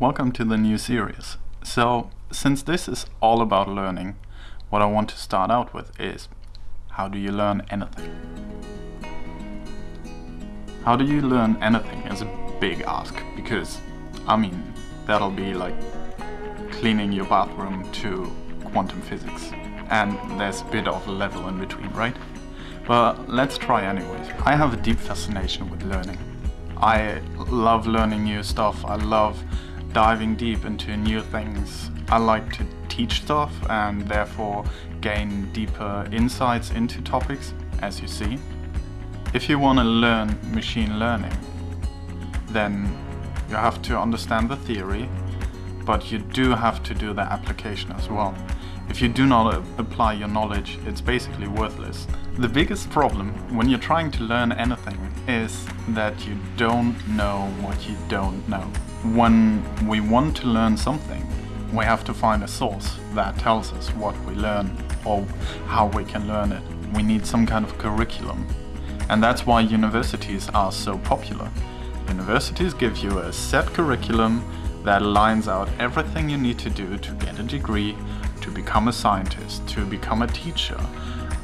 Welcome to the new series. So, since this is all about learning, what I want to start out with is how do you learn anything? How do you learn anything is a big ask because, I mean, that'll be like cleaning your bathroom to quantum physics. And there's a bit of a level in between, right? But let's try anyways. I have a deep fascination with learning. I love learning new stuff. I love diving deep into new things. I like to teach stuff and therefore gain deeper insights into topics, as you see. If you want to learn machine learning, then you have to understand the theory, but you do have to do the application as well. If you do not apply your knowledge, it's basically worthless. The biggest problem when you're trying to learn anything is that you don't know what you don't know. When we want to learn something, we have to find a source that tells us what we learn or how we can learn it. We need some kind of curriculum. And that's why universities are so popular. Universities give you a set curriculum that lines out everything you need to do to get a degree to become a scientist, to become a teacher.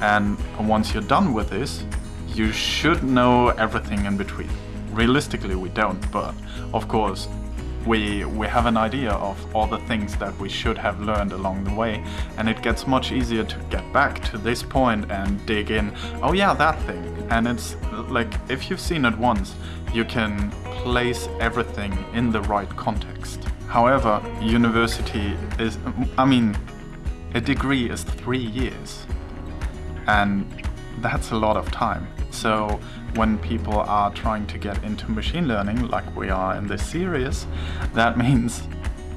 And once you're done with this, you should know everything in between. Realistically, we don't, but of course, we, we have an idea of all the things that we should have learned along the way, and it gets much easier to get back to this point and dig in, oh yeah, that thing. And it's like, if you've seen it once, you can place everything in the right context. However, university is, I mean, a degree is three years. And that's a lot of time. So when people are trying to get into machine learning, like we are in this series, that means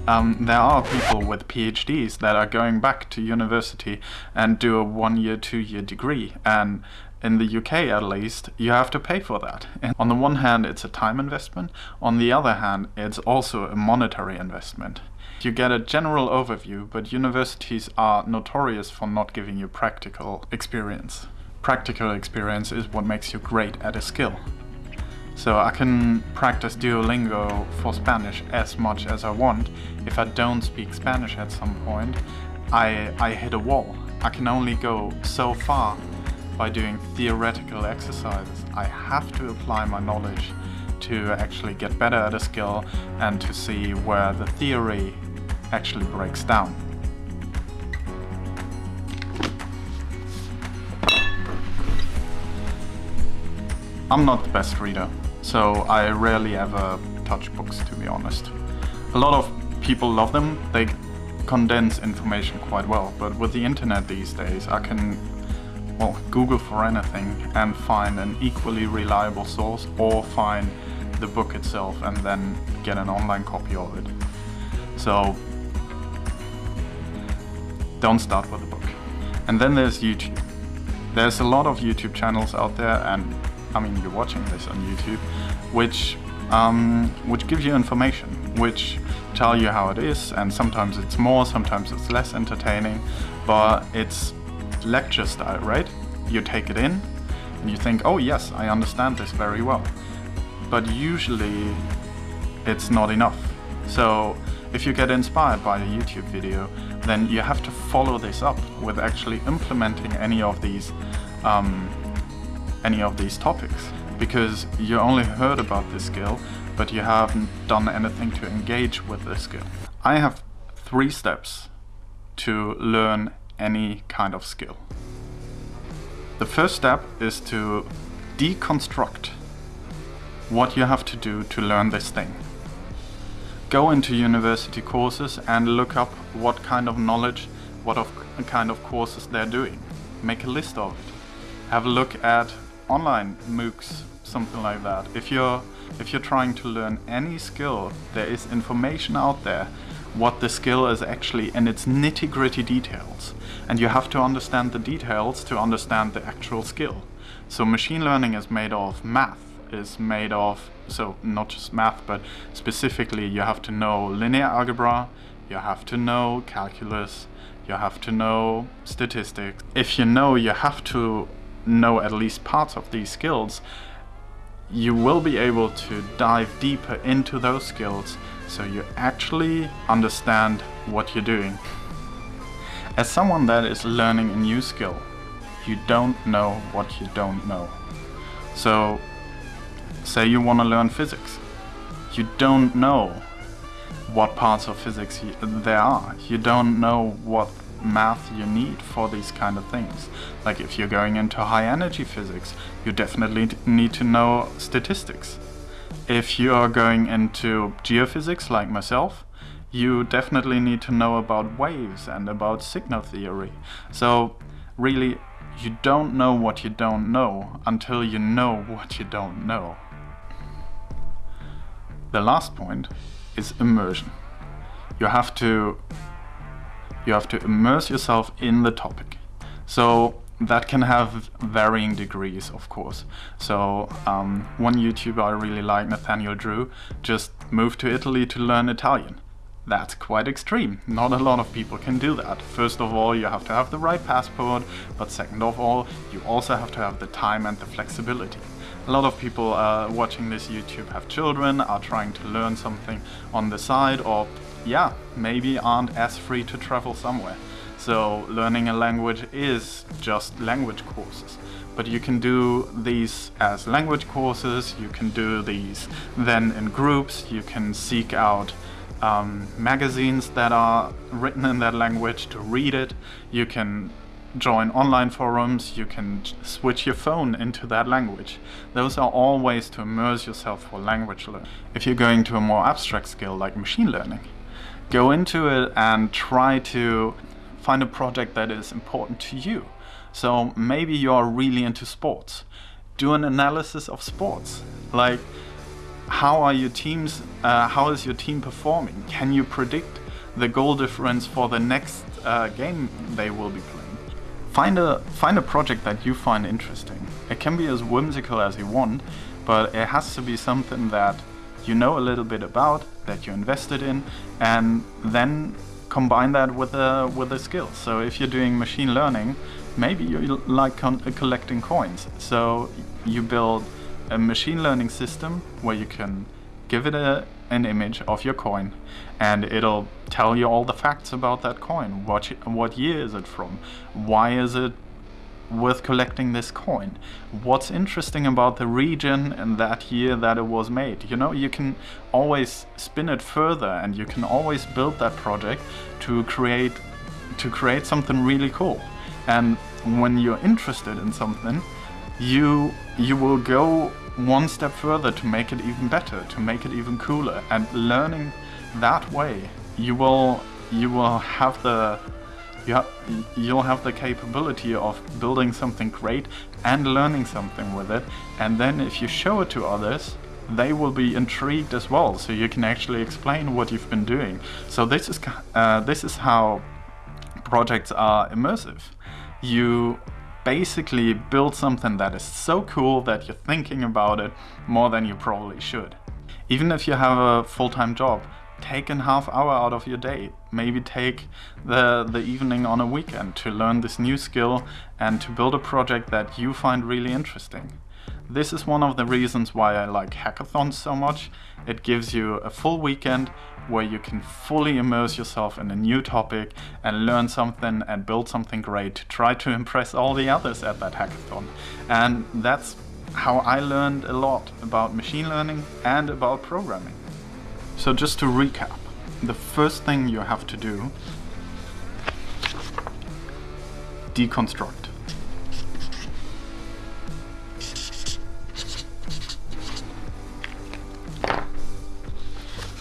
um, there are people with PhDs that are going back to university and do a one-year, two-year degree. And in the UK at least, you have to pay for that. And on the one hand, it's a time investment. On the other hand, it's also a monetary investment. You get a general overview, but universities are notorious for not giving you practical experience. Practical experience is what makes you great at a skill. So I can practice Duolingo for Spanish as much as I want. If I don't speak Spanish at some point, I, I hit a wall. I can only go so far by doing theoretical exercises. I have to apply my knowledge to actually get better at a skill and to see where the theory actually breaks down. I'm not the best reader, so I rarely ever touch books to be honest. A lot of people love them, they condense information quite well, but with the internet these days I can well, Google for anything and find an equally reliable source or find the book itself and then get an online copy of it. So don't start with a book. And then there's YouTube. There's a lot of YouTube channels out there, and I mean, you're watching this on YouTube, which um, which gives you information, which tell you how it is, and sometimes it's more, sometimes it's less entertaining, but it's lecture style, right? You take it in, and you think, oh yes, I understand this very well. But usually, it's not enough. So if you get inspired by a YouTube video, then you have to follow this up with actually implementing any of these um, any of these topics because you only heard about this skill but you haven't done anything to engage with this skill. I have three steps to learn any kind of skill. The first step is to deconstruct what you have to do to learn this thing go into university courses and look up what kind of knowledge, what of kind of courses they're doing. Make a list of it. Have a look at online MOOCs, something like that. If you're if you're trying to learn any skill, there is information out there what the skill is actually in its nitty-gritty details. And you have to understand the details to understand the actual skill. So machine learning is made of math, is made of so not just math, but specifically you have to know linear algebra, you have to know calculus, you have to know statistics. If you know you have to know at least parts of these skills, you will be able to dive deeper into those skills so you actually understand what you're doing. As someone that is learning a new skill, you don't know what you don't know. So, say you want to learn physics. You don't know what parts of physics there are. You don't know what math you need for these kind of things. Like if you're going into high energy physics, you definitely need to know statistics. If you are going into geophysics like myself, you definitely need to know about waves and about signal theory. So really, you don't know what you don't know until you know what you don't know. The last point is immersion. You have to you have to immerse yourself in the topic. So that can have varying degrees, of course. So um, one YouTuber I really like, Nathaniel Drew, just moved to Italy to learn Italian. That's quite extreme. Not a lot of people can do that. First of all, you have to have the right passport, but second of all, you also have to have the time and the flexibility. A lot of people uh, watching this YouTube have children, are trying to learn something on the side, or yeah, maybe aren't as free to travel somewhere. So learning a language is just language courses. But you can do these as language courses, you can do these then in groups, you can seek out um, magazines that are written in that language to read it, you can join online forums, you can switch your phone into that language. Those are all ways to immerse yourself for language learning. If you're going to a more abstract skill like machine learning, go into it and try to find a project that is important to you. So maybe you're really into sports. Do an analysis of sports. Like, how are your teams, uh, how is your team performing? Can you predict the goal difference for the next uh, game they will be playing? Find a, find a project that you find interesting. It can be as whimsical as you want, but it has to be something that you know a little bit about, that you invested in, and then combine that with a with a skill. So if you're doing machine learning, maybe you like uh, collecting coins. So you build a machine learning system where you can give it a, an image of your coin and it'll tell you all the facts about that coin. What, what year is it from? Why is it worth collecting this coin? What's interesting about the region and that year that it was made? You know, you can always spin it further and you can always build that project to create to create something really cool. And when you're interested in something, you you will go one step further to make it even better, to make it even cooler. And learning that way, you will you will have the you ha you'll have the capability of building something great and learning something with it. And then if you show it to others, they will be intrigued as well. So you can actually explain what you've been doing. So this is uh, this is how projects are immersive. You basically build something that is so cool that you're thinking about it more than you probably should. Even if you have a full-time job, take a half hour out of your day. Maybe take the, the evening on a weekend to learn this new skill and to build a project that you find really interesting. This is one of the reasons why I like hackathons so much. It gives you a full weekend where you can fully immerse yourself in a new topic and learn something and build something great to try to impress all the others at that hackathon. And that's how I learned a lot about machine learning and about programming. So just to recap, the first thing you have to do, deconstruct.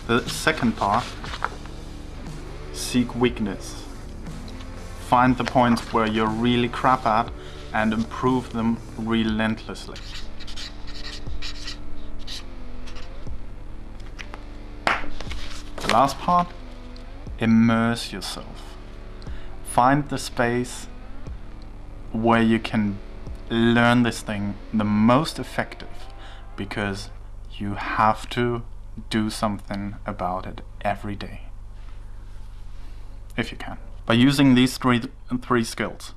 The second part, seek weakness. Find the points where you're really crap at and improve them relentlessly. The last part, immerse yourself. Find the space where you can learn this thing the most effective because you have to do something about it every day. If you can. By using these three, three skills,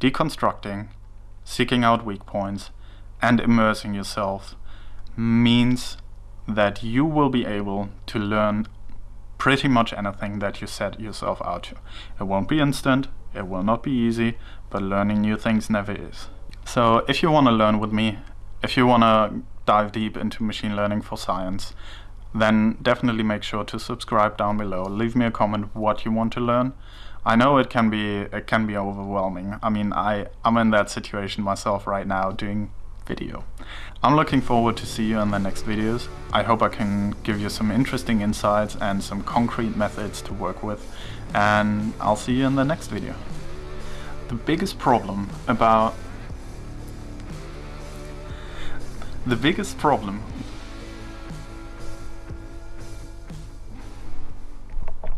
deconstructing, seeking out weak points, and immersing yourself, means that you will be able to learn pretty much anything that you set yourself out to. It won't be instant, it will not be easy, but learning new things never is. So if you want to learn with me, if you want to dive deep into machine learning for science, then definitely make sure to subscribe down below. Leave me a comment what you want to learn. I know it can be it can be overwhelming. I mean, I I'm in that situation myself right now doing video. I'm looking forward to see you in the next videos. I hope I can give you some interesting insights and some concrete methods to work with and I'll see you in the next video. The biggest problem about the biggest problem